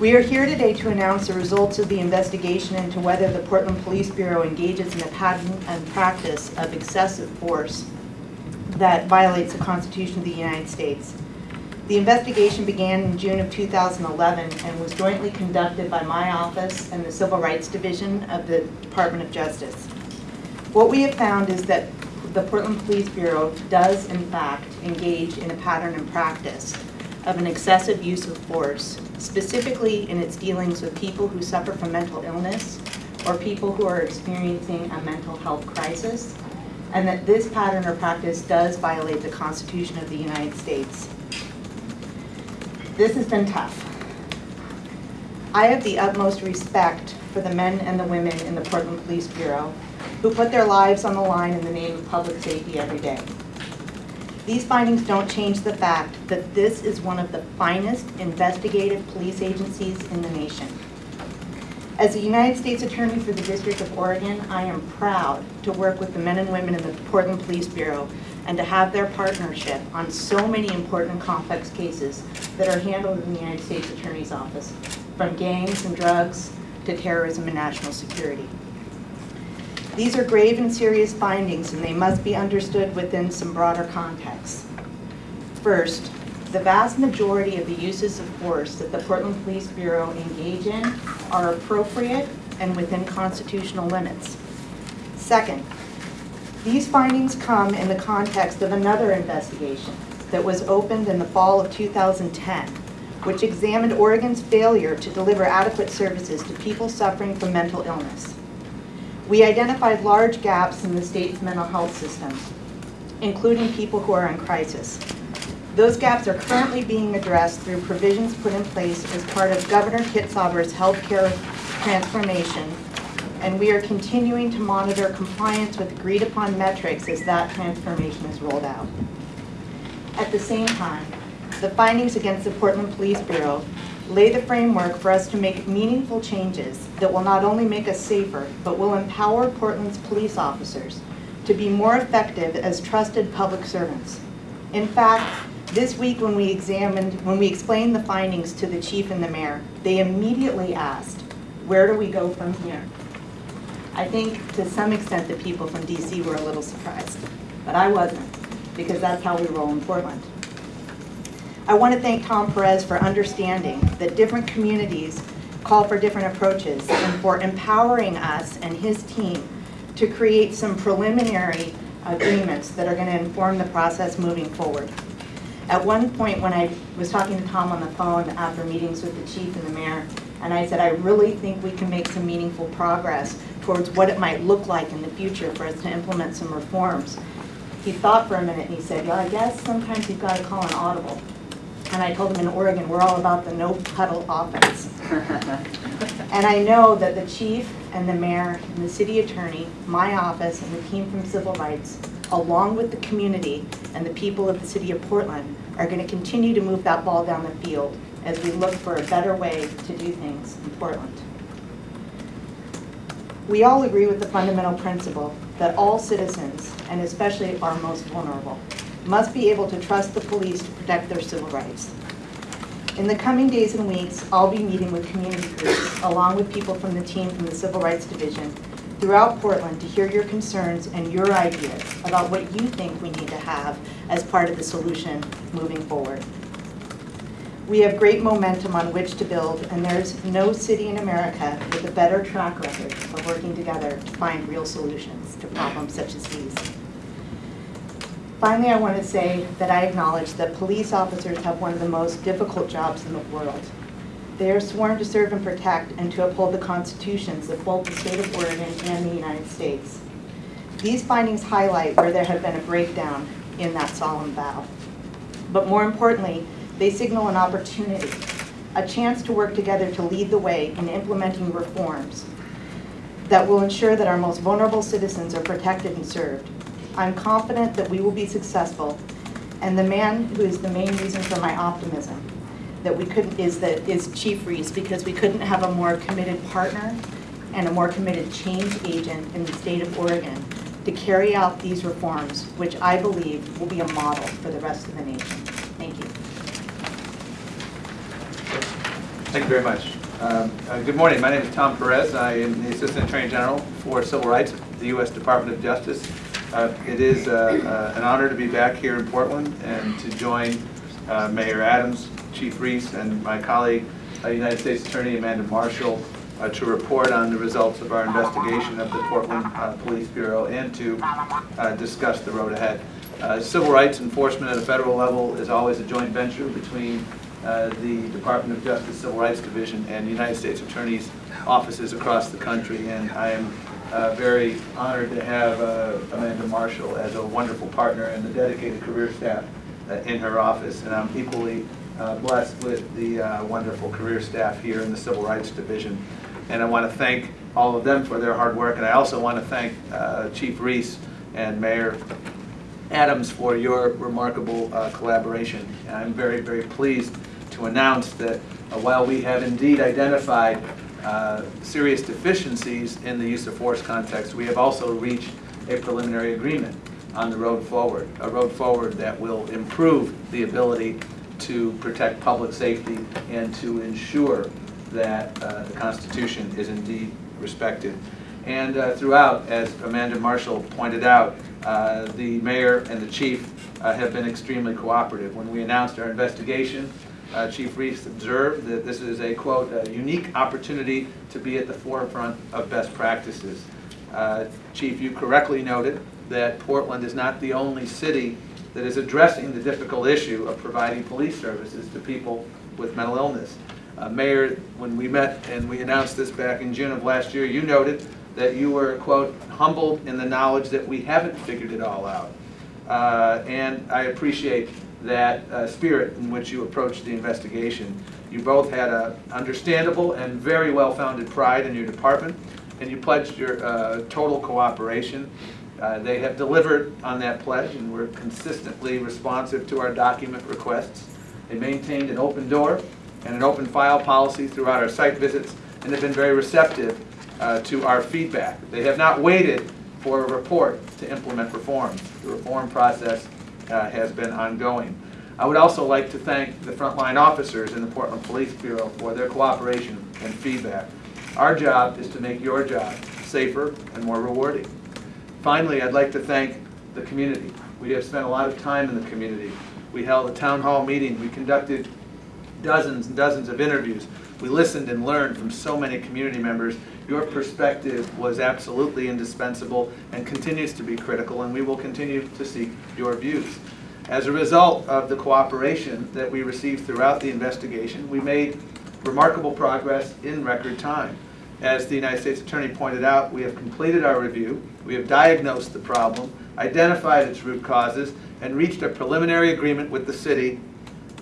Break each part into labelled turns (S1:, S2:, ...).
S1: We are here today to announce the results of the investigation into whether the Portland Police Bureau engages in a pattern and practice of excessive force that violates the Constitution of the United States. The investigation began in June of 2011 and was jointly conducted by my office and the Civil Rights Division of the Department of Justice. What we have found is that the Portland Police Bureau does in fact engage in a pattern and practice of an excessive use of force, specifically in its dealings with people who suffer from mental illness or people who are experiencing a mental health crisis, and that this pattern or practice does violate the Constitution of the United States. This has been tough. I have the utmost respect for the men and the women in the Portland Police Bureau who put their lives on the line in the name of public safety every day. These findings don't change the fact that this is one of the finest investigative police agencies in the nation. As a United States Attorney for the District of Oregon, I am proud to work with the men and women in the Portland Police Bureau and to have their partnership on so many important complex cases that are handled in the United States Attorney's Office, from gangs and drugs to terrorism and national security. These are grave and serious findings and they must be understood within some broader context. First, the vast majority of the uses of force that the Portland Police Bureau engage in are appropriate and within constitutional limits. Second, these findings come in the context of another investigation that was opened in the fall of 2010, which examined Oregon's failure to deliver adequate services to people suffering from mental illness. We identified large gaps in the state's mental health system, including people who are in crisis. Those gaps are currently being addressed through provisions put in place as part of Governor Kitzhaber's healthcare transformation, and we are continuing to monitor compliance with agreed-upon metrics as that transformation is rolled out. At the same time, the findings against the Portland Police Bureau lay the framework for us to make meaningful changes that will not only make us safer, but will empower Portland's police officers to be more effective as trusted public servants. In fact, this week when we examined, when we explained the findings to the chief and the mayor, they immediately asked, where do we go from here? I think to some extent the people from DC were a little surprised, but I wasn't, because that's how we roll in Portland. I want to thank Tom Perez for understanding that different communities call for different approaches and for empowering us and his team to create some preliminary agreements that are going to inform the process moving forward. At one point when I was talking to Tom on the phone after meetings with the chief and the mayor, and I said, I really think we can make some meaningful progress towards what it might look like in the future for us to implement some reforms. He thought for a minute and he said, yeah, I guess sometimes you've got to call an audible. And I told him in Oregon, we're all about the no puddle offense. and I know that the chief and the mayor and the city attorney, my office and the team from Civil Rights, along with the community and the people of the city of Portland, are going to continue to move that ball down the field as we look for a better way to do things in Portland. We all agree with the fundamental principle that all citizens, and especially our most vulnerable, must be able to trust the police to protect their civil rights. In the coming days and weeks, I'll be meeting with community groups, along with people from the team from the Civil Rights Division, throughout Portland to hear your concerns and your ideas about what you think we need to have as part of the solution moving forward. We have great momentum on which to build, and there's no city in America with a better track record of working together to find real solutions to problems such as these. Finally, I want to say that I acknowledge that police officers have one of the most difficult jobs in the world. They are sworn to serve and protect and to uphold the constitutions of both the state of Oregon and the United States. These findings highlight where there have been a breakdown in that solemn vow. But more importantly, they signal an opportunity, a chance to work together to lead the way in implementing reforms that will ensure that our most vulnerable citizens are protected and served. I'm confident that we will be successful, and the man who is the main reason for my optimism that we couldn't is that is Chief Reese because we couldn't have a more committed partner and a more committed change agent in the state of Oregon to carry out these reforms, which I believe will be a model for the rest of the nation. Thank you.
S2: Thank you very much. Um, uh, Good morning, my name is Tom Perez. I am the Assistant Attorney General for Civil Rights at the U.S. Department of Justice. Uh, It is uh, uh, an honor to be back here in Portland and to join uh, Mayor Adams, Chief Reese, and my colleague, uh, United States Attorney Amanda Marshall, to report on the results of our investigation of the Portland Police Bureau and to discuss the road ahead. Civil rights enforcement at a federal level is always a joint venture between uh, the Department of Justice Civil Rights Division and the United States Attorney's offices across the country. And I am uh, very honored to have uh, Amanda Marshall as a wonderful partner and the dedicated career staff uh, in her office. And I'm equally uh, blessed with the uh, wonderful career staff here in the Civil Rights Division. And I want to thank all of them for their hard work. And I also want to thank uh, Chief Reese and Mayor Adams for your remarkable collaboration. And I'm very, very pleased to announce that while we have indeed identified uh, serious deficiencies in the use of force context, we have also reached a preliminary agreement on the road forward, a road forward that will improve the ability to protect public safety and to ensure that uh, the Constitution is indeed respected. And uh, throughout, as Amanda Marshall pointed out, uh, the mayor and the chief uh, have been extremely cooperative. When we announced our investigation, uh, Chief Reese observed that this is a, quote, "a unique opportunity to be at the forefront of best practices." Uh, Chief, you correctly noted that Portland is not the only city that is addressing the difficult issue of providing police services to people with mental illness. Uh, Mayor, when we met and we announced this back in June of last year, you noted that you were, quote, humbled in the knowledge that we haven't figured it all out. Uh, And I appreciate that uh, spirit in which you approached the investigation. You both had a understandable and very well-founded pride in your department, and you pledged your uh, total cooperation. Uh, They have delivered on that pledge, and were consistently responsive to our document requests. They maintained an open door and an open file policy throughout our site visits, and have been very receptive uh, to our feedback. They have not waited for a report to implement reforms. The reform process uh, has been ongoing. I would also like to thank the frontline officers in the Portland Police Bureau for their cooperation and feedback. Our job is to make your job safer and more rewarding. Finally, I'd like to thank the community. We have spent a lot of time in the community. We held a town hall meeting, we conducted dozens and dozens of interviews. We listened and learned from so many community members. Your perspective was absolutely indispensable and continues to be critical, and we will continue to seek your views. As a result of the cooperation that we received throughout the investigation, we made remarkable progress in record time. As the United States Attorney pointed out, we have completed our review, we have diagnosed the problem, identified its root causes, and reached a preliminary agreement with the city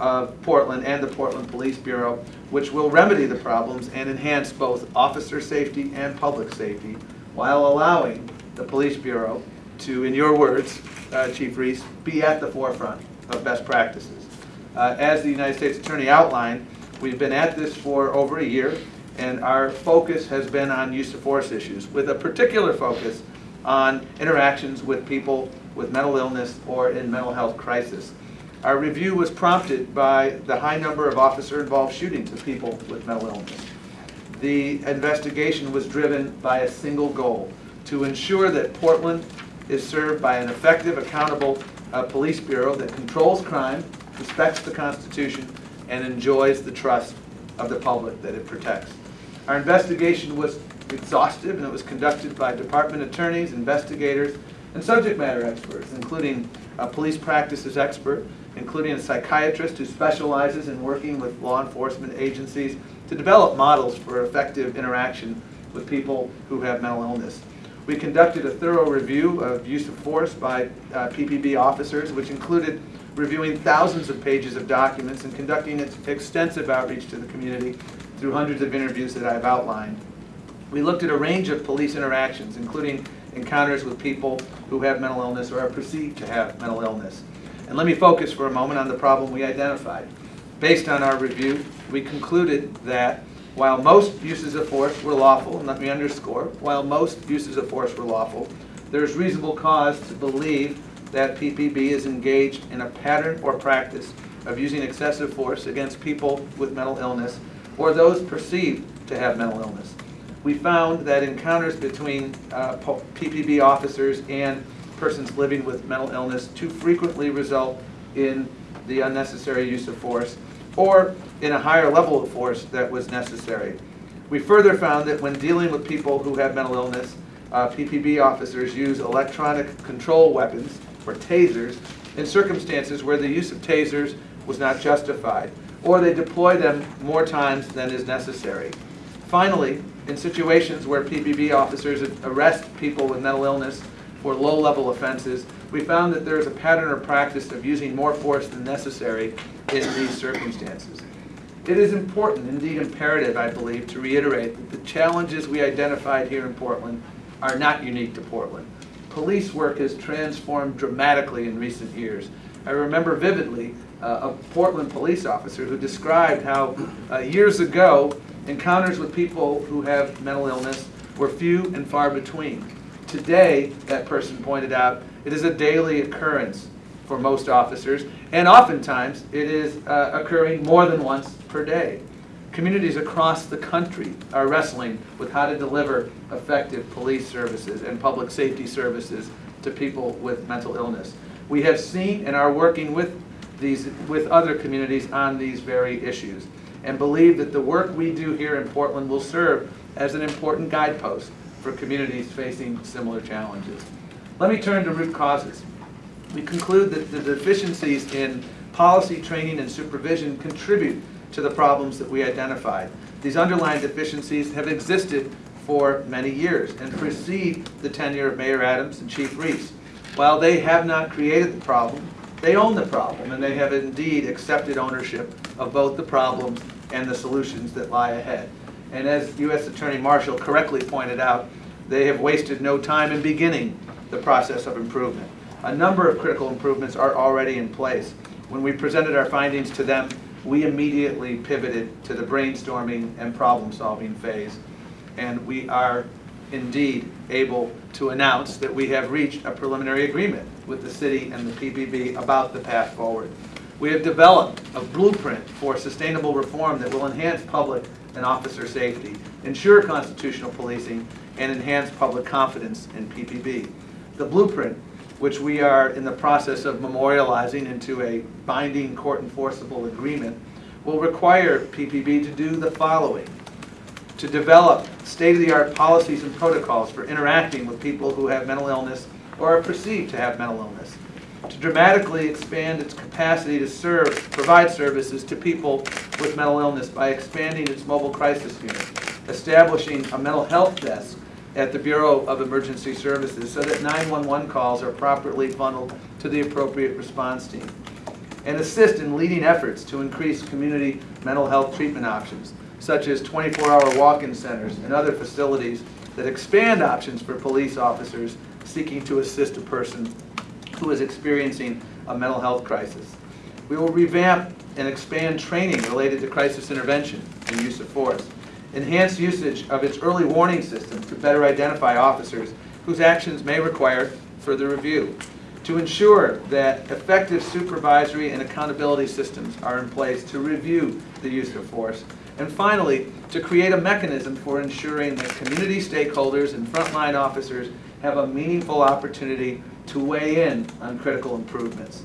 S2: of Portland and the Portland Police Bureau, which will remedy the problems and enhance both officer safety and public safety, while allowing the Police Bureau to, in your words, uh, Chief Reese, be at the forefront of best practices. Uh, As the United States Attorney outlined, we've been at this for over a year, and our focus has been on use of force issues, with a particular focus on interactions with people with mental illness or in mental health crisis. Our review was prompted by the high number of officer-involved shootings of people with mental illness. The investigation was driven by a single goal, to ensure that Portland is served by an effective, accountable uh, police bureau that controls crime, respects the Constitution, and enjoys the trust of the public that it protects. Our investigation was exhaustive, and it was conducted by department attorneys, investigators, and subject matter experts, including a police practices expert, including a psychiatrist who specializes in working with law enforcement agencies to develop models for effective interaction with people who have mental illness. We conducted a thorough review of use of force by uh, PPB officers, which included reviewing thousands of pages of documents and conducting ex- extensive outreach to the community through hundreds of interviews that I've outlined. We looked at a range of police interactions, including encounters with people who have mental illness or are perceived to have mental illness. And let me focus for a moment on the problem we identified. Based on our review, we concluded that while most uses of force were lawful, and let me underscore, while most uses of force were lawful, there is reasonable cause to believe that PPB is engaged in a pattern or practice of using excessive force against people with mental illness or those perceived to have mental illness. We found that encounters between uh, PPB officers and persons living with mental illness too frequently result in the unnecessary use of force or in a higher level of force that was necessary. We further found that when dealing with people who have mental illness, uh, PPB officers use electronic control weapons, or tasers, in circumstances where the use of tasers was not justified, or they deploy them more times than is necessary. Finally, in situations where PPB officers arrest people with mental illness for low-level offenses, we found that there is a pattern or practice of using more force than necessary in these circumstances. It is important, indeed imperative, I believe, to reiterate that the challenges we identified here in Portland are not unique to Portland. Police work has transformed dramatically in recent years. I remember vividly uh, a Portland police officer who described how uh, years ago, encounters with people who have mental illness were few and far between. Today, that person pointed out, it is a daily occurrence for most officers, and oftentimes it is uh, occurring more than once per day. Communities across the country are wrestling with how to deliver effective police services and public safety services to people with mental illness. We have seen and are working with these with other communities on these very issues and believe that the work we do here in Portland will serve as an important guidepost for communities facing similar challenges. Let me turn to root causes. We conclude that the deficiencies in policy, training, and supervision contribute to the problems that we identified. These underlying deficiencies have existed for many years and precede the tenure of Mayor Adams and Chief Reese. While they have not created the problem, they own the problem, and they have indeed accepted ownership of both the problems and the solutions that lie ahead. And as U.S. Attorney Marshall correctly pointed out, they have wasted no time in beginning the process of improvement. A number of critical improvements are already in place. When we presented our findings to them, we immediately pivoted to the brainstorming and problem-solving phase. And we are indeed able to announce that we have reached a preliminary agreement with the city and the PPB about the path forward. We have developed a blueprint for sustainable reform that will enhance public and officer safety, ensure constitutional policing, and enhance public confidence in PPB. The blueprint, which we are in the process of memorializing into a binding court enforceable agreement, will require PPB to do the following. To develop state-of-the-art policies and protocols for interacting with people who have mental illness or are perceived to have mental illness. To dramatically expand its capacity to serve, provide services to people with mental illness by expanding its mobile crisis unit, establishing a mental health desk at the Bureau of Emergency Services so that 911 calls are properly funneled to the appropriate response team, and assist in leading efforts to increase community mental health treatment options, such as 24-hour walk-in centers and other facilities that expand options for police officers seeking to assist a person who is experiencing a mental health crisis. We will revamp and expand training related to crisis intervention and use of force, enhance usage of its early warning system to better identify officers whose actions may require further review, to ensure that effective supervisory and accountability systems are in place to review the use of force, and finally, to create a mechanism for ensuring that community stakeholders and frontline officers have a meaningful opportunity to weigh in on critical improvements.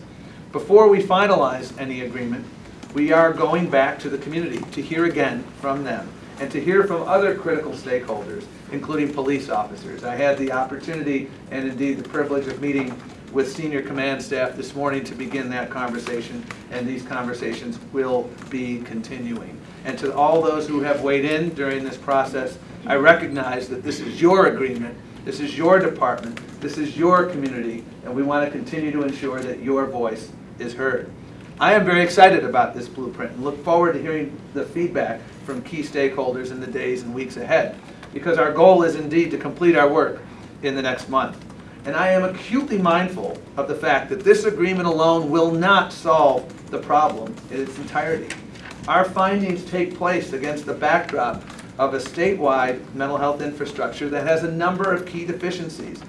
S2: Before we finalize any agreement, we are going back to the community to hear again from them and to hear from other critical stakeholders, including police officers. I had the opportunity and indeed the privilege of meeting with senior command staff this morning to begin that conversation, and these conversations will be continuing. And to all those who have weighed in during this process, I recognize that this is your agreement, this is your department, this is your community, and we want to continue to ensure that your voice is heard. I am very excited about this blueprint and look forward to hearing the feedback from key stakeholders in the days and weeks ahead, because our goal is indeed to complete our work in the next month. And I am acutely mindful of the fact that this agreement alone will not solve the problem in its entirety. Our findings take place against the backdrop of a statewide mental health infrastructure that has a number of key deficiencies.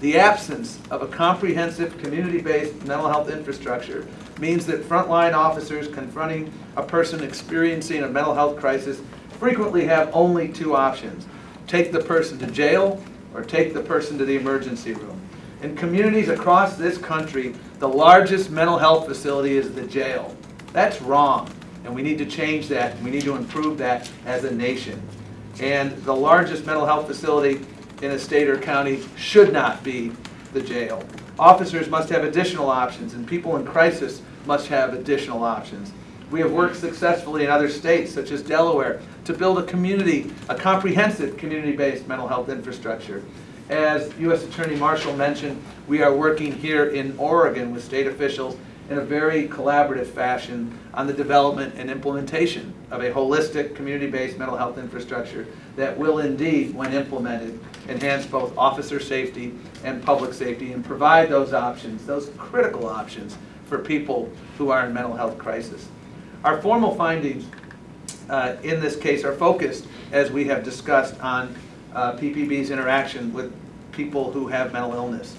S2: The absence of a comprehensive community-based mental health infrastructure means that frontline officers confronting a person experiencing a mental health crisis frequently have only two options. Take the person to jail or take the person to the emergency room. In communities across this country, the largest mental health facility is the jail. That's wrong, and we need to change that, we need to improve that as a nation. And the largest mental health facility in a state or county should not be the jail. Officers must have additional options, and people in crisis must have additional options. We have worked successfully in other states, such as Delaware, to build a community, a comprehensive community-based mental health infrastructure. As U.S. Attorney Marshall mentioned, we are working here in Oregon with state officials in a very collaborative fashion on the development and implementation of a holistic, community-based mental health infrastructure that will indeed, when implemented, enhance both officer safety and public safety and provide those options, those critical options for people who are in mental health crisis. Our formal findings uh, in this case are focused, as we have discussed, on uh, PPB's interaction with people who have mental illness.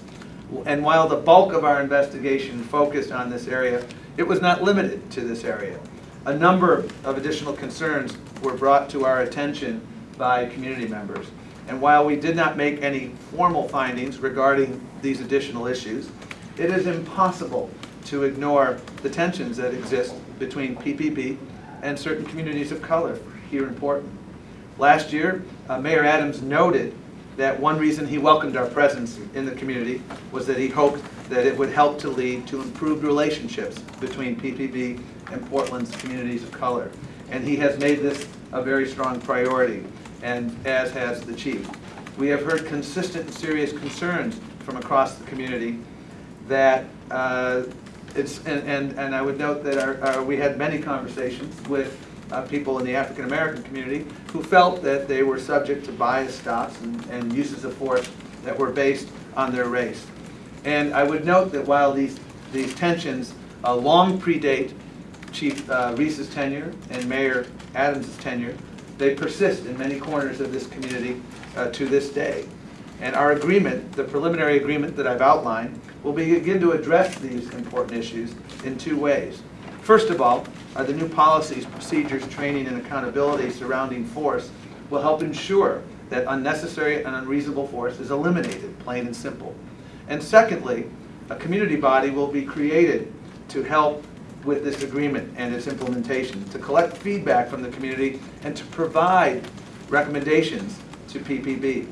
S2: And while the bulk of our investigation focused on this area, it was not limited to this area. A number of additional concerns were brought to our attention by community members. And while we did not make any formal findings regarding these additional issues, it is impossible to ignore the tensions that exist between PPB and certain communities of color here in Portland. Last year, uh, Mayor Adams noted that one reason he welcomed our presence in the community was that he hoped that it would help to lead to improved relationships between PPB and Portland's communities of color. And he has made this a very strong priority, and as has the chief. We have heard consistent and serious concerns from across the community that uh, it's, and, and, and I would note that our, our, we had many conversations with uh, people in the African American community who felt that they were subject to bias stops and, and uses of force that were based on their race. And I would note that while these, these tensions uh, long predate Chief uh, Reese's tenure and Mayor Adams' tenure, they persist in many corners of this community uh, to this day. And our agreement, the preliminary agreement that I've outlined, will begin to address these important issues in two ways. First of all, are the new policies, procedures, training, and accountability surrounding force will help ensure that unnecessary and unreasonable force is eliminated, plain and simple. And secondly, a community body will be created to help with this agreement and its implementation, to collect feedback from the community and to provide recommendations to PPB.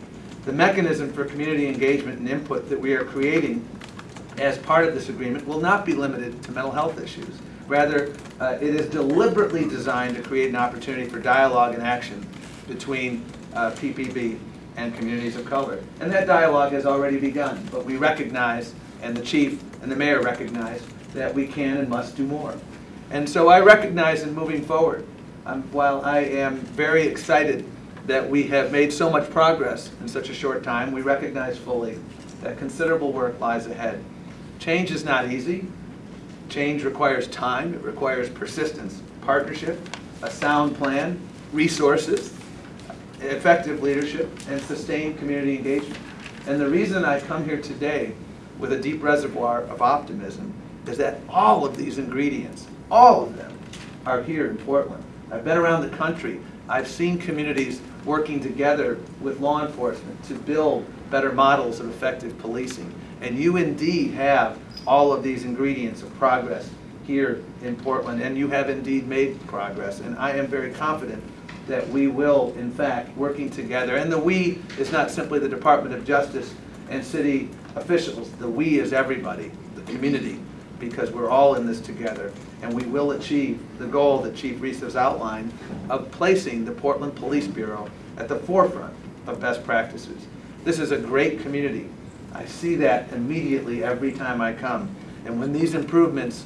S2: The mechanism for community engagement and input that we are creating as part of this agreement will not be limited to mental health issues. Rather, uh, it is deliberately designed to create an opportunity for dialogue and action between uh, PPB and communities of color. And that dialogue has already begun, but we recognize, and the chief and the mayor recognize, that we can and must do more. And so I recognize in moving forward, um, while I am very excited that we have made so much progress in such a short time, we recognize fully that considerable work lies ahead. Change is not easy. Change requires time, it requires persistence, partnership, a sound plan, resources, effective leadership, and sustained community engagement. And the reason I come here today with a deep reservoir of optimism is that all of these ingredients, all of them, are here in Portland. I've been around the country. I've seen communities working together with law enforcement to build better models of effective policing. And you indeed have all of these ingredients of progress here in Portland, and you have indeed made progress. And I am very confident that we will, in fact, working together. And the we is not simply the Department of Justice and city officials. The we is everybody, the community, because we're all in this together. And we will achieve the goal that Chief Reese has outlined of placing the Portland Police Bureau at the forefront of best practices. This is a great community. I see that immediately every time I come. And when these improvements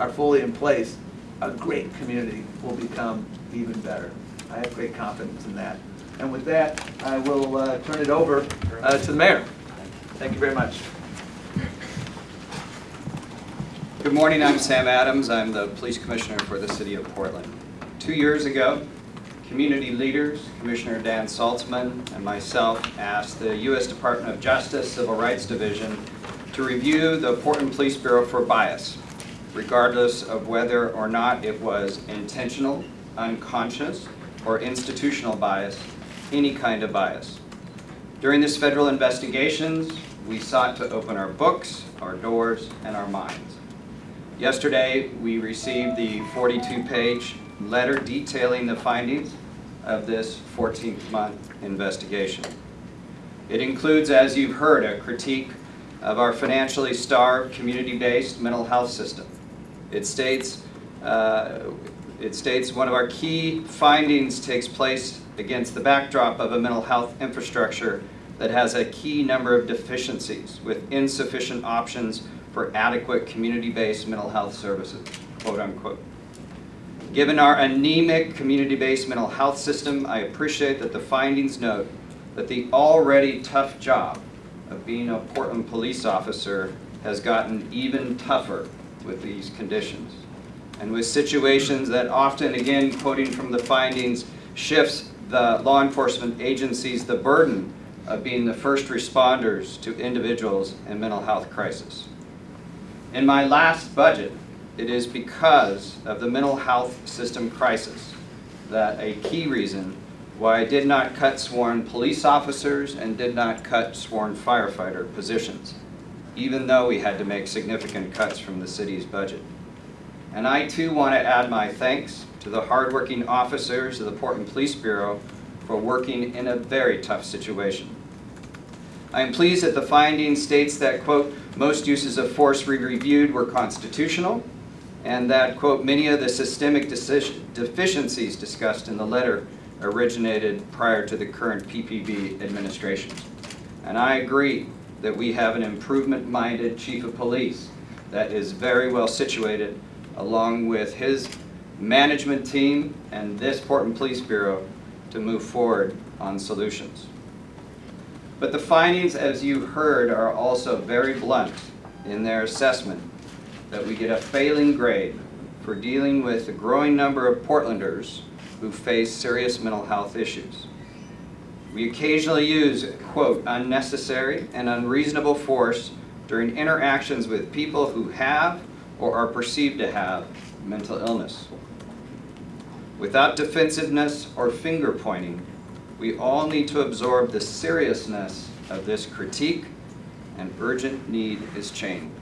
S2: are fully in place, a great community will become even better. I have great confidence in that. And with that, I will uh, turn it over uh, to the mayor. Thank you very much.
S3: Good morning, I'm Sam Adams. I'm the police commissioner for the city of Portland. Two years ago, community leaders, Commissioner Dan Saltzman and myself asked the U.S. Department of Justice Civil Rights Division to review the Portland Police Bureau for bias, regardless of whether or not it was intentional, unconscious, or institutional bias, any kind of bias. During this federal investigations, we sought to open our books, our doors, and our minds. Yesterday, we received the 42-page letter detailing the findings of this 14th-month investigation. It includes, as you've heard, a critique of our financially starved, community-based mental health system. It states, uh, it states one of our key findings takes place against the backdrop of a mental health infrastructure that has a key number of deficiencies with insufficient options for adequate community-based mental health services, quote unquote. Given our anemic community-based mental health system, I appreciate that the findings note that the already tough job of being a Portland police officer has gotten even tougher with these conditions. And with situations that often, again, quoting from the findings, shifts the law enforcement agencies the burden of being the first responders to individuals in mental health crisis. In my last budget, it is because of the mental health system crisis that a key reason why I did not cut sworn police officers and did not cut sworn firefighter positions, even though we had to make significant cuts from the city's budget. And I too want to add my thanks to the hardworking officers of the Portland Police Bureau for working in a very tough situation. I am pleased that the finding states that, quote, most uses of force we reviewed were constitutional, and that, quote, many of the systemic deficiencies discussed in the letter originated prior to the current PPB administration. And I agree that we have an improvement-minded chief of police that is very well situated along with his management team and this Portland Police Bureau to move forward on solutions. But the findings, as you heard, are also very blunt in their assessment that we get a failing grade for dealing with a growing number of Portlanders who face serious mental health issues. We occasionally use, quote, unnecessary and unreasonable force during interactions with people who have or are perceived to have mental illness. Without defensiveness or finger pointing, we all need to absorb the seriousness of this critique and urgent need is change,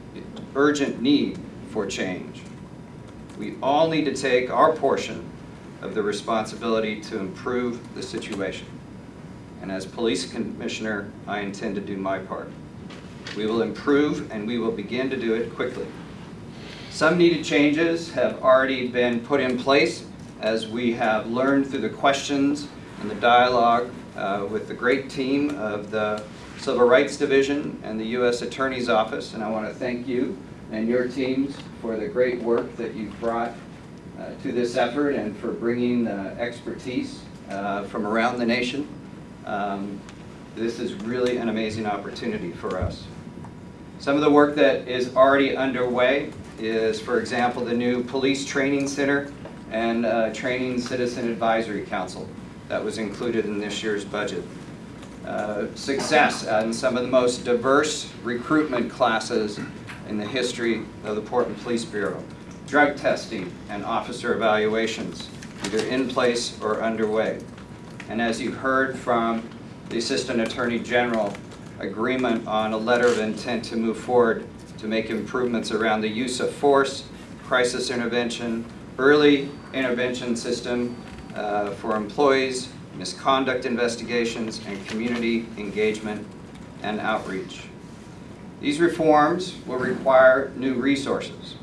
S3: urgent need for change. We all need to take our portion of the responsibility to improve the situation. And as police commissioner, I intend to do my part. We will improve and we will begin to do it quickly. Some needed changes have already been put in place as we have learned through the questions and the dialogue uh, with the great team of the Civil Rights Division and the U.S. Attorney's Office. And I want to thank you and your teams for the great work that you've brought uh, to this effort and for bringing expertise uh, from around the nation. Um, This is really an amazing opportunity for us. Some of the work that is already underway is, for example, the new Police Training Center and uh, Training Citizen Advisory Council that was included in this year's budget. Uh, Success in some of the most diverse recruitment classes in the history of the Portland Police Bureau. Drug testing and officer evaluations, either in place or underway. And as you heard from the Assistant Attorney General, agreement on a letter of intent to move forward to make improvements around the use of force, crisis intervention, early intervention system uh, for employees, misconduct investigations, and community engagement and outreach. These reforms will require new resources,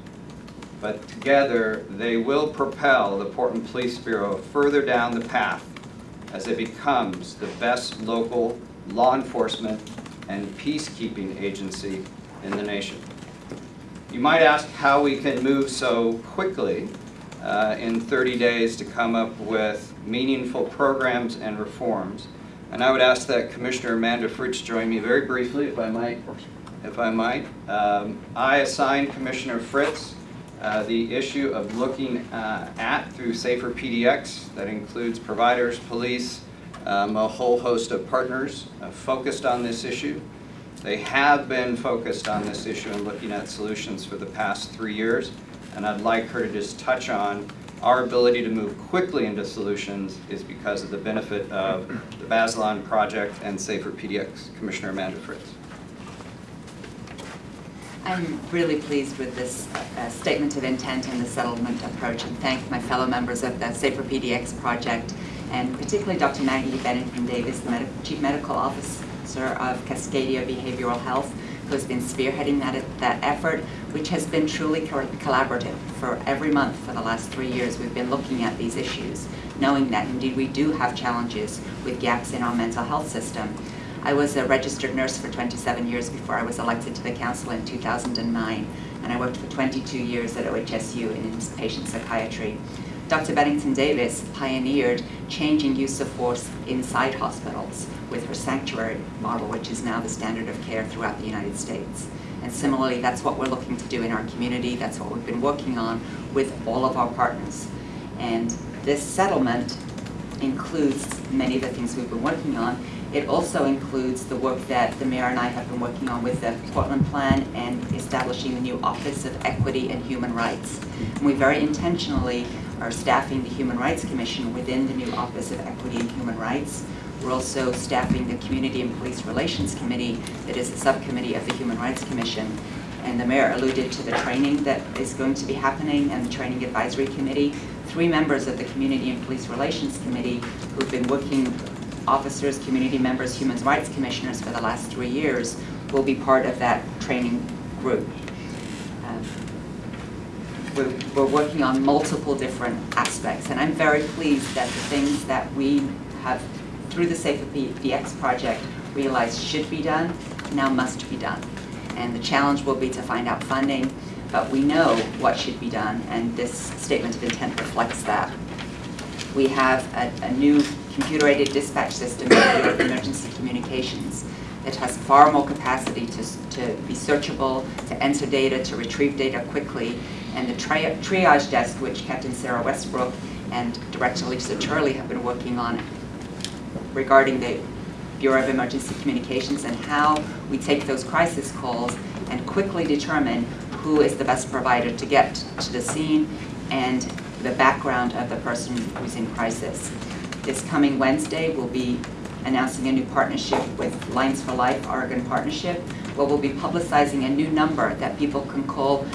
S3: but together they will propel the Portland Police Bureau further down the path as it becomes the best local law enforcement and peacekeeping agency in the nation. You might ask how we can move so quickly uh, in 30 days to come up with meaningful programs and reforms. And I would ask that Commissioner Amanda Fritz join me very briefly, if I might. If I might. Um, I assigned Commissioner Fritz uh, the issue of looking uh, at through Safer PDX, that includes providers, police, um, a whole host of partners uh, focused on this issue. They have been focused on this issue and looking at solutions for the past three years, and I'd like her to just touch on Our ability to move quickly into solutions is because of the benefit of the Bazelon Project and Safer PDX. Commissioner Amanda Fritz.
S4: I'm really pleased with this uh, statement of intent and the settlement approach and thank my fellow members of the Safer PDX project and particularly Dr. Maggie Bennington Davis, the Medi- Chief Medical Officer of Cascadia Behavioral Health, who has been spearheading that, that effort, which has been truly collaborative. For every month for the last three years, we've been looking at these issues, knowing that indeed we do have challenges with gaps in our mental health system. I was a registered nurse for 27 years before I was elected to the council in 2009, and I worked for 22 years at OHSU in inpatient psychiatry. Dr. Bennington Davis pioneered changing use of force inside hospitals with her sanctuary model, which is now the standard of care throughout the United States. And similarly, that's what we're looking to do in our community. That's what we've been working on with all of our partners. And this settlement includes many of the things we've been working on. It also includes the work that the mayor and I have been working on with the Portland Plan and establishing the new Office of Equity and Human Rights. And we very intentionally are staffing the Human Rights Commission within the new Office of Equity and Human Rights. We're also staffing the Community and Police Relations Committee that is a subcommittee of the Human Rights Commission. And the mayor alluded to the training that is going to be happening and the Training Advisory Committee. Three members of the Community and Police Relations Committee who've been working, officers, community members, human rights commissioners for the last three years will be part of that training group. We're, we're working on multiple different aspects, and I'm very pleased that the things that we have, through the Safer PDX project, realized should be done, now must be done. And the challenge will be to find out funding, but we know what should be done, and this statement of intent reflects that. We have a, a new computer-aided dispatch system of Emergency Communications that has far more capacity to, to be searchable, to enter data, to retrieve data quickly. And the tri- triage desk, which Captain Sarah Westbrook and Director Lisa Turley have been working on regarding the Bureau of Emergency Communications and how we take those crisis calls and quickly determine who is the best provider to get to the scene and the background of the person who's in crisis. This coming Wednesday, we'll be announcing a new partnership with Lines for Life Oregon Partnership, where we'll be publicizing a new number that people can call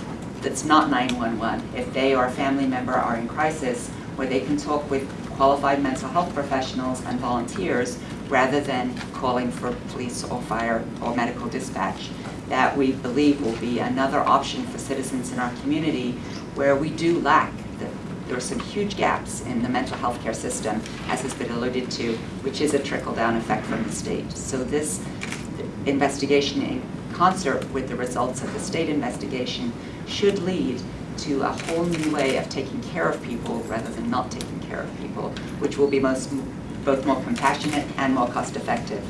S4: that's not 911. If they or a family member are in crisis, where they can talk with qualified mental health professionals and volunteers rather than calling for police or fire or medical dispatch. That we believe will be another option for citizens in our community where we do lack the there are some huge gaps in the mental health care system, as has been alluded to, which is a trickle-down effect from the state. So this investigation in concert with the results of the state investigation should lead to a whole new way of taking care of people rather than not taking care of people, which will be most, both more compassionate and more cost-effective.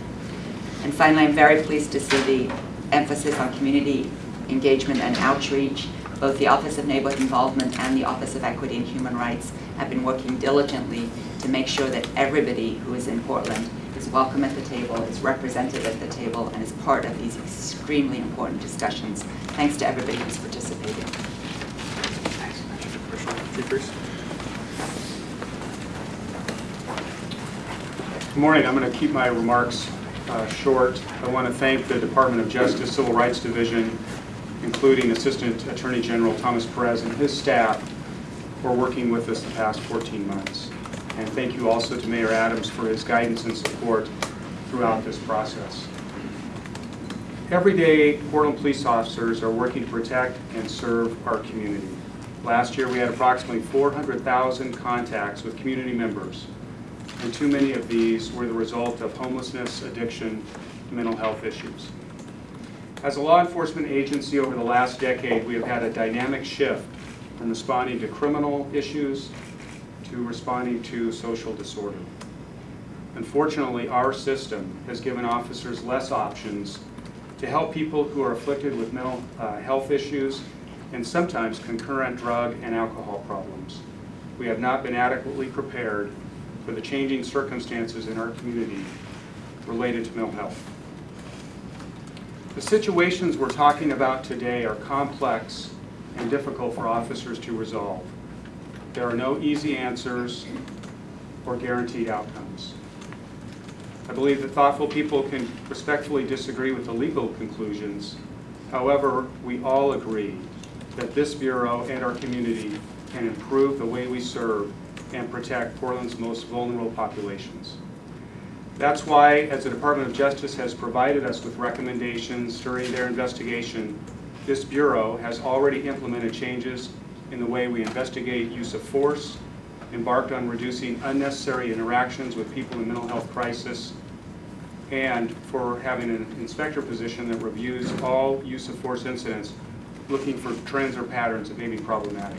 S4: And finally, I'm very pleased to see the emphasis on community engagement and outreach. Both the Office of Neighborhood Involvement and the Office of Equity and Human Rights have been working diligently to make sure that everybody who is in Portland is welcome at the table, is represented at the table, and is part of these extremely important discussions. Thanks to everybody who's participated.
S5: Good morning. I'm going to keep my remarks uh, short. I want to thank the Department of Justice Civil Rights Division, including Assistant Attorney General Thomas Perez and his staff for working with us the past 14 months. And thank you also to Mayor Adams for his guidance and support throughout this process. Every day, Portland police officers are working to protect and serve our community. Last year, we had approximately 400,000 contacts with community members, and too many of these were the result of homelessness, addiction, mental health issues. As a law enforcement agency over the last decade, we have had a dynamic shift from responding to criminal issues to responding to social disorder. Unfortunately, our system has given officers less options to help people who are afflicted with mental uh, health issues and sometimes concurrent drug and alcohol problems. We have not been adequately prepared for the changing circumstances in our community related to mental health. The situations we're talking about today are complex and difficult for officers to resolve. There are no easy answers or guaranteed outcomes. I believe that thoughtful people can respectfully disagree with the legal conclusions. However, we all agree that this Bureau and our community can improve the way we serve and protect Portland's most vulnerable populations. That's why, as the Department of Justice has provided us with recommendations during their investigation, this Bureau has already implemented changes in the way we investigate use of force, embarked on reducing unnecessary interactions with people in mental health crisis, and for having an inspector position that reviews all use of force incidents, looking for trends or patterns that may be problematic.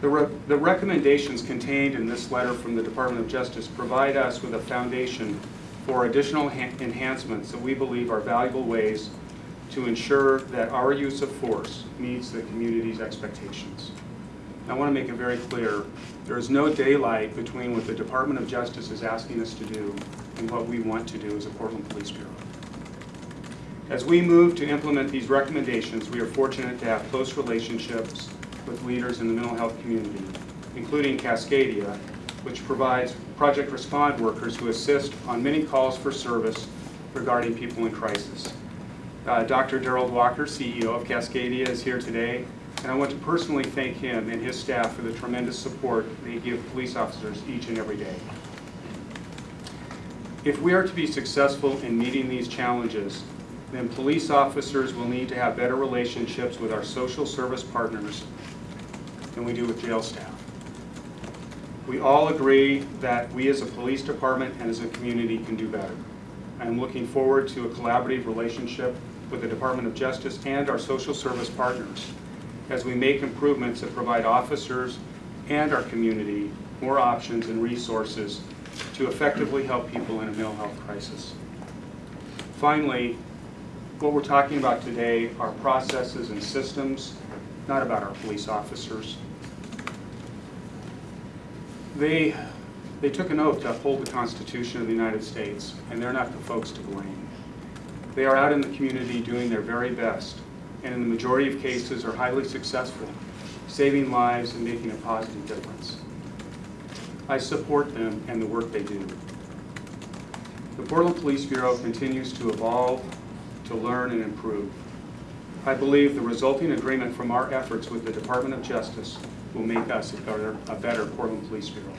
S5: The re- the recommendations contained in this letter from the Department of Justice provide us with a foundation for additional enhancements that we believe are valuable ways to ensure that our use of force meets the community's expectations. I want to make it very clear, there is no daylight between what the Department of Justice is asking us to do and what we want to do as a Portland Police Bureau. As we move to implement these recommendations, we are fortunate to have close relationships with leaders in the mental health community, including Cascadia, which provides project respond workers who assist on many calls for service regarding people in crisis. Uh, Dr. Derald Walker, CEO of Cascadia, is here today, and I want to personally thank him and his staff for the tremendous support they give police officers each and every day. If we are to be successful in meeting these challenges, then police officers will need to have better relationships with our social service partners than we do with jail staff. We all agree that we as a police department and as a community can do better. I am looking forward to a collaborative relationship with the Department of Justice and our social service partners as we make improvements that provide officers and our community more options and resources to effectively help people in a mental health crisis. Finally, what we're talking about today are processes and systems, not about our police officers. They, they took an oath to uphold the Constitution of the United States, and they're not the folks to blame. They are out in the community doing their very best, and in the majority of cases are highly successful, saving lives and making a positive difference. I support them and the work they do. The Portland Police Bureau continues to evolve, to learn and improve. I believe the resulting agreement from our efforts with the Department of Justice will make us a better, a better Portland Police Bureau.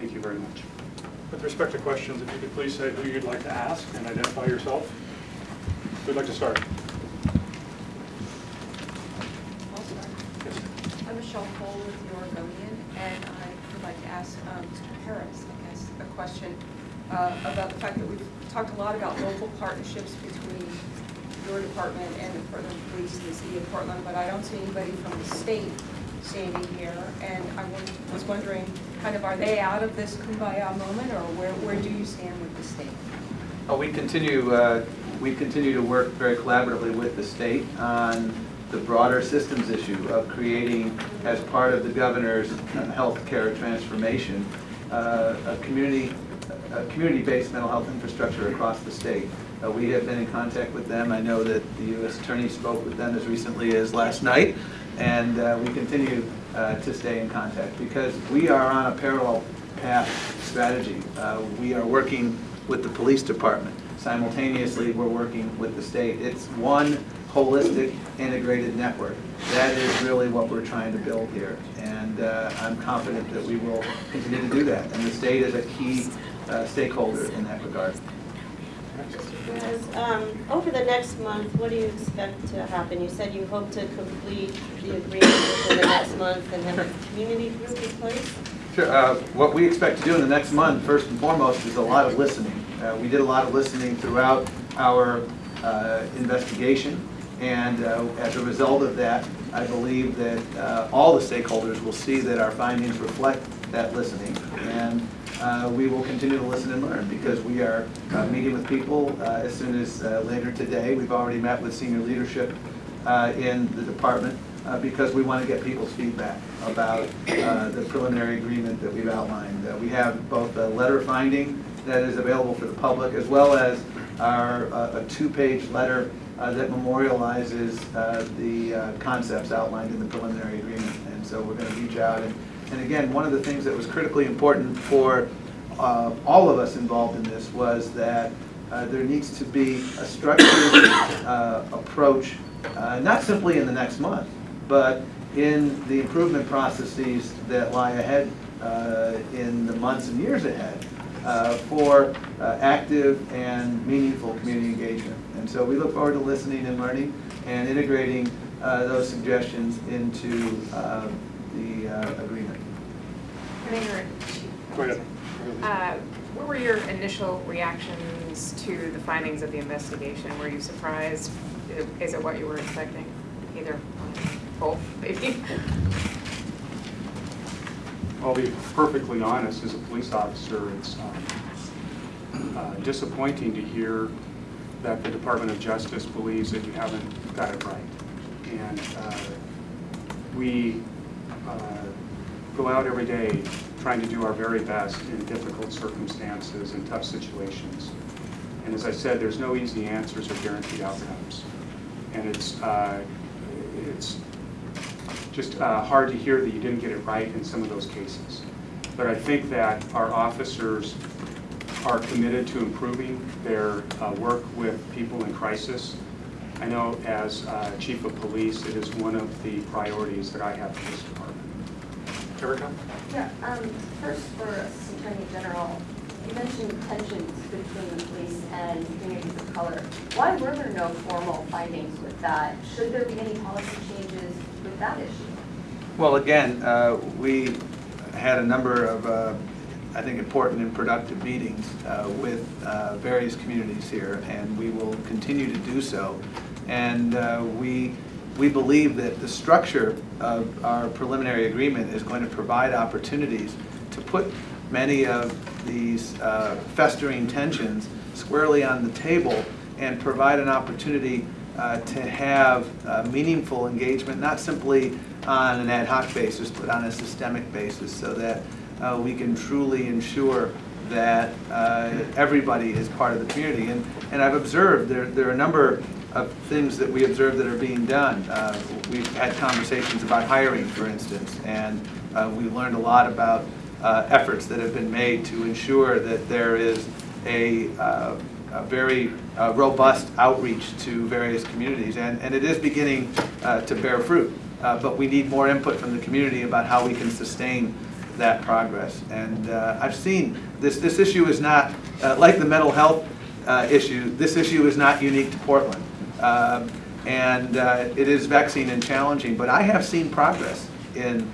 S5: Thank you very much.
S6: With respect to questions, if you could please say who you'd like to ask and identify yourself. Who'd like to start?
S7: I'll start.
S6: Yes.
S7: I'm Michelle Cole with the Oregonian, and I would like to ask um, Mr. Harris, I guess, a question uh, about the fact that we've talked a lot about local partnerships between your department and the Portland Police and the city of Portland, but I don't see anybody from the state standing here, and I was wondering, kind of, are they out of this kumbaya moment, or where, where do you stand with the state?
S2: Uh, We continue, uh, we continue to work very collaboratively with the state on the broader systems issue of creating, as part of the governor's uh, healthcare transformation, uh, a community, a community-based mental health infrastructure across the state. Uh, We have been in contact with them. I know that the U.S. Attorney spoke with them as recently as last night, and uh, we continue uh, to stay in contact because we are on a parallel path strategy. Uh, We are working with the police department. Simultaneously, we're working with the state. It's one holistic, integrated network. That is really what we're trying to build here. And uh, I'm confident that we will continue to do that. And the state is a key uh, stakeholder in that regard.
S8: Um, Over the next month, what do you expect to happen? You said you hope to complete the agreement within the next month and have a community group in place?
S2: Sure. uh, What we expect to do in the next month, first and foremost, is a lot of listening. Uh, We did a lot of listening throughout our uh, investigation, and uh, as a result of that, I believe that uh, all the stakeholders will see that our findings reflect that listening, and uh, we will continue to listen and learn, because we are uh, meeting with people uh, as soon as uh, later today. We've already met with senior leadership in the department, because we want to get people's feedback about the preliminary agreement that we've outlined. We have both a letter finding that is available for the public, as well as our, uh, a two-page letter uh, that memorializes uh, the uh, concepts outlined in the preliminary agreement. And so we're going to reach out. And and again, one of the things that was critically important for uh, all of us involved in this was that uh, there needs to be a structured approach, not simply in the next month, but in the improvement processes that lie ahead in the months and years ahead for uh, active and meaningful community engagement. And so we look forward to listening and learning and integrating uh, those suggestions into uh, the uh, agreement.
S9: Mayor, Chief.
S6: Go ahead.
S9: Uh, What were your initial reactions to the findings of the investigation? Were you surprised? Is it what you were expecting? Either, both, maybe?
S5: I'll be perfectly honest, as a police officer, it's um, uh, disappointing to hear that the Department of Justice believes that you haven't got it right. And uh, we uh, go out every day trying to do our very best in difficult circumstances and tough situations. And as I said, there's no easy answers or guaranteed outcomes. And it's, uh, it's just uh, hard to hear that you didn't get it right in some of those cases. But I think that our officers are committed to improving their uh, work with people in crisis. I know as uh, chief of police, it is one of the priorities that I have for this department.
S6: Erica?
S10: Yeah, um, first for Attorney General, you mentioned tensions between the police and communities of color. Why were there no formal findings with that? Should there be any policy changes with that issue?
S2: Well, again, uh, we had a number of, uh, I think, important and productive meetings uh, with uh, various communities here, and we will continue to do so. And uh, we, we believe that the structure of our preliminary agreement is going to provide opportunities to put many of these uh, festering tensions squarely on the table and provide an opportunity uh, to have uh, meaningful engagement, not simply on an ad hoc basis, but on a systemic basis, so that uh, we can truly ensure that uh, everybody is part of the community. And, and I've observed, there, there are a number of things that we observe that are being done. Uh, We've had conversations about hiring, for instance, and uh, we learned a lot about efforts that have been made to ensure that there is a very uh, robust outreach to various communities. And, and it is beginning uh, to bear fruit. Uh, But we need more input from the community about how we can sustain that progress. And I've seen, this, this issue is not, like the mental health issue, this issue is not unique to Portland. Um, And it is vexing and challenging, but I have seen progress in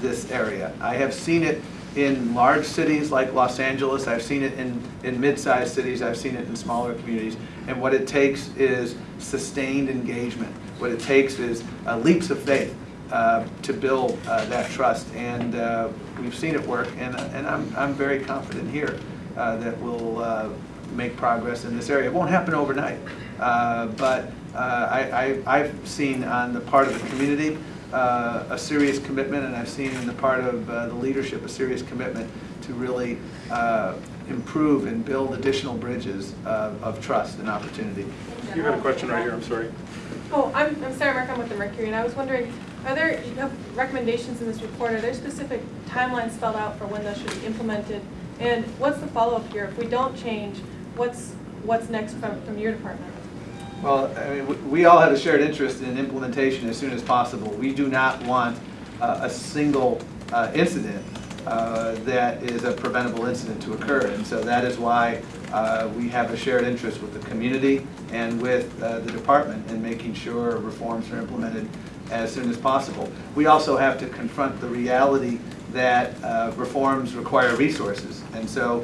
S2: this area. I have seen it in large cities like Los Angeles, I've seen it in, in mid-sized cities, I've seen it in smaller communities. And what it takes is sustained engagement. What it takes is uh, leaps of faith uh, to build uh, that trust. And uh, we've seen it work, and, and I'm, I'm very confident here uh, that we'll uh, make progress in this area. It won't happen overnight, but I, I, I've seen on the part of the community uh, a serious commitment, and I've seen in the part of uh, the leadership a serious commitment to really uh, improve and build additional bridges of, of trust and opportunity.
S6: You had a question right here, I'm sorry.
S11: Oh, I'm, I'm Sarah Mirk, I'm with the Mercury, and I was wondering, are there, you have recommendations in this report, are there specific timelines spelled out for when those should be implemented? And what's the follow-up here? If we don't change, what's, what's next from, from your department?
S2: Well, I mean, we- all have a shared interest in implementation as soon as possible. We do not want uh, a single uh, incident uh, that is a preventable incident to occur. And so that is why uh, we have a shared interest with the community and with uh, the department in making sure reforms are implemented as soon as possible. We also have to confront the reality that uh, reforms require resources. And so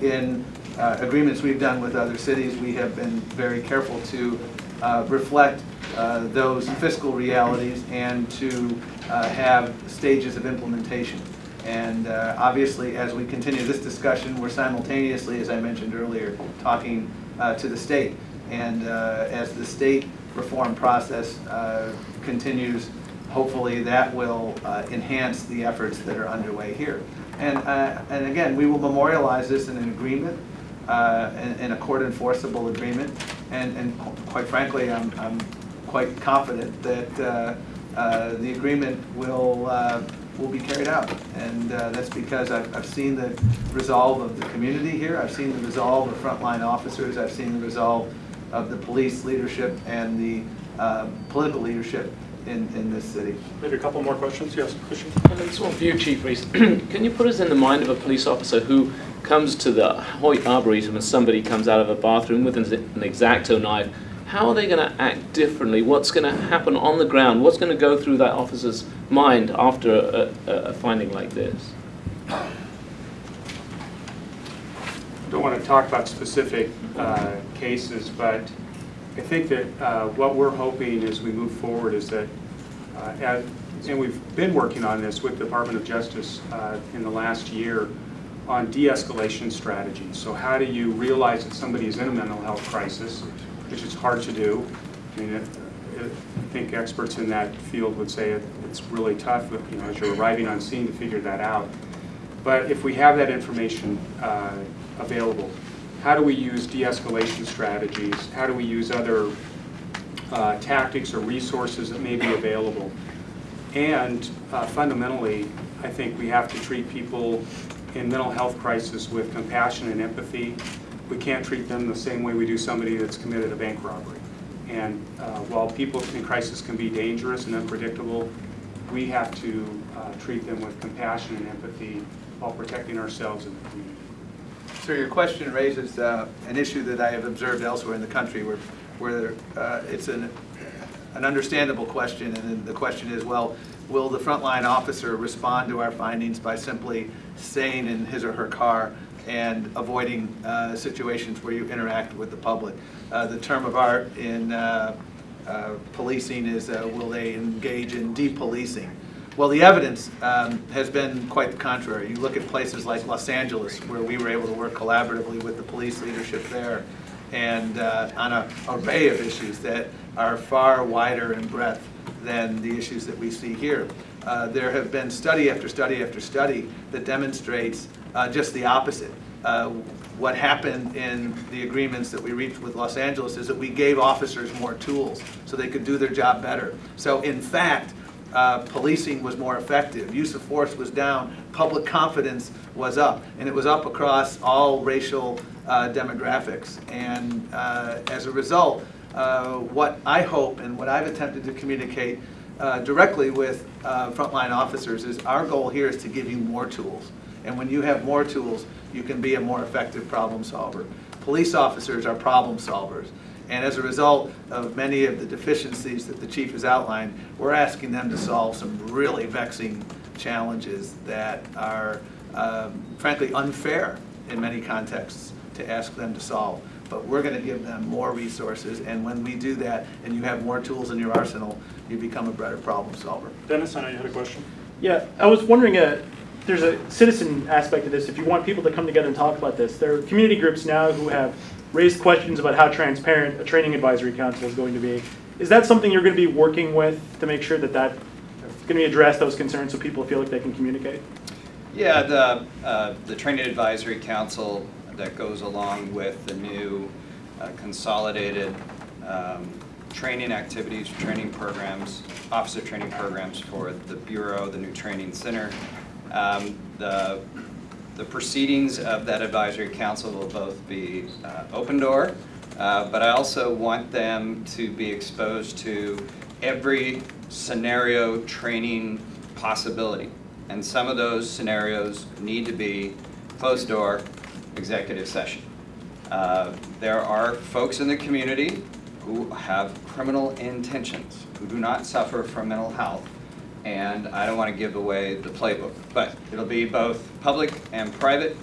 S2: in uh, agreements we've done with other cities, we have been very careful to uh, reflect uh, those fiscal realities and to uh, have stages of implementation. And uh, obviously, as we continue this discussion, we're simultaneously, as I mentioned earlier, talking uh, to the state. And as the state reform process continues, hopefully that will enhance the efforts that are underway here. And, uh, and again, we will memorialize this in an agreement uh, in in a court enforceable agreement. And, and quite frankly, I'm, I'm quite confident that uh, uh, the agreement will, uh, will be carried out. And uh, that's because I've, I've seen the resolve of the community here, I've seen the resolve of frontline officers, I've seen the resolve of the police leadership and the uh, political leadership in, in this city.
S6: Maybe a couple more questions? Yes, Christian?
S12: And this one for you, Chief Reese. Can you put us in the mind of a police officer who comes to the Hoyt Arboretum and somebody comes out of a bathroom with an exacto knife? How are they going to act differently? What's going to happen on the ground? What's going to go through that officer's mind after a, a, a finding like this?
S5: don't want to talk about specific uh, cases, but I think that uh, what we're hoping as we move forward is that, uh, and we've been working on this with the Department of Justice uh, in the last year on de-escalation strategies. So how do you realize that somebody is in a mental health crisis, which is hard to do? I mean, it- it- I think experts in that field would say it- it's really tough, you know, as you're arriving on scene to figure that out. But if we have that information uh, available, how do we use de-escalation strategies? How do we use other uh, tactics or resources that may be available? And uh, fundamentally, I think we have to treat people in mental health crisis with compassion and empathy. We can't treat them the same way we do somebody that's committed a bank robbery. And uh, while people in crisis can be dangerous and unpredictable, we have to uh, treat them with compassion and empathy while protecting ourselves and the community.
S2: So your question raises uh, an issue that I have observed elsewhere in the country where, where uh, it's an, an understandable question, and the question is, well, will the frontline officer respond to our findings by simply staying in his or her car and avoiding uh, situations where you interact with the public? Uh, The term of art in uh, uh, policing is, uh, will they engage in depolicing? Well, the evidence um, has been quite the contrary. You look at places like Los Angeles, where we were able to work collaboratively with the police leadership there, and uh, on a array of issues that are far wider in breadth than the issues that we see here. Uh, There have been study after study after study that demonstrates uh, just the opposite. Uh, What happened in the agreements that we reached with Los Angeles is that we gave officers more tools so they could do their job better. So in fact, uh, policing was more effective, use of force was down, public confidence was up, and it was up across all racial uh, demographics. And uh, as a result, what I hope and what I've attempted to communicate uh, directly with uh, frontline officers is our goal here is to give you more tools. And when you have more tools, you can be a more effective problem solver. Police officers are problem solvers. And as a result of many of the deficiencies that the chief has outlined, we're asking them to solve some really vexing challenges that are um, frankly unfair in many contexts to ask them to solve. But we're going to give them more resources, and when we do that, and you have more tools in your arsenal, you become a better problem solver.
S6: Dennis, I know you had a question.
S13: Yeah, I was wondering, uh, there's a citizen aspect of this. If you want people to come together and talk about this, there are community groups now who have raised questions about how transparent a training advisory council is going to be. Is that something you're going to be working with to make sure that that going to be addressed, those concerns, so people feel like they can communicate?
S3: Yeah, the, uh, the Training Advisory Council that goes along with the new uh, consolidated um, training activities, training programs, officer training programs for the Bureau, the new training center. Um, The, the proceedings of that advisory council will both be uh, open door, uh, but I also want them to be exposed to every scenario training possibility. And some of those scenarios need to be closed door executive session. Uh, There are folks in the community who have criminal intentions, who do not suffer from mental health, and I don't want to give away the playbook. But it'll be both public and private,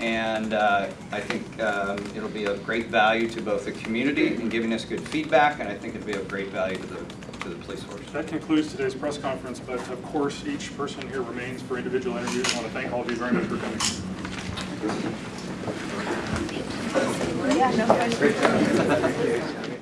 S3: and uh, I think um, it'll be of great value to both the community in giving us good feedback, and I think it'll be of great value to the, to the police force.
S6: That concludes today's press conference, but of course, each person here remains for individual interviews. I want to thank all of you very much for coming.
S1: Yeah, no, no, no.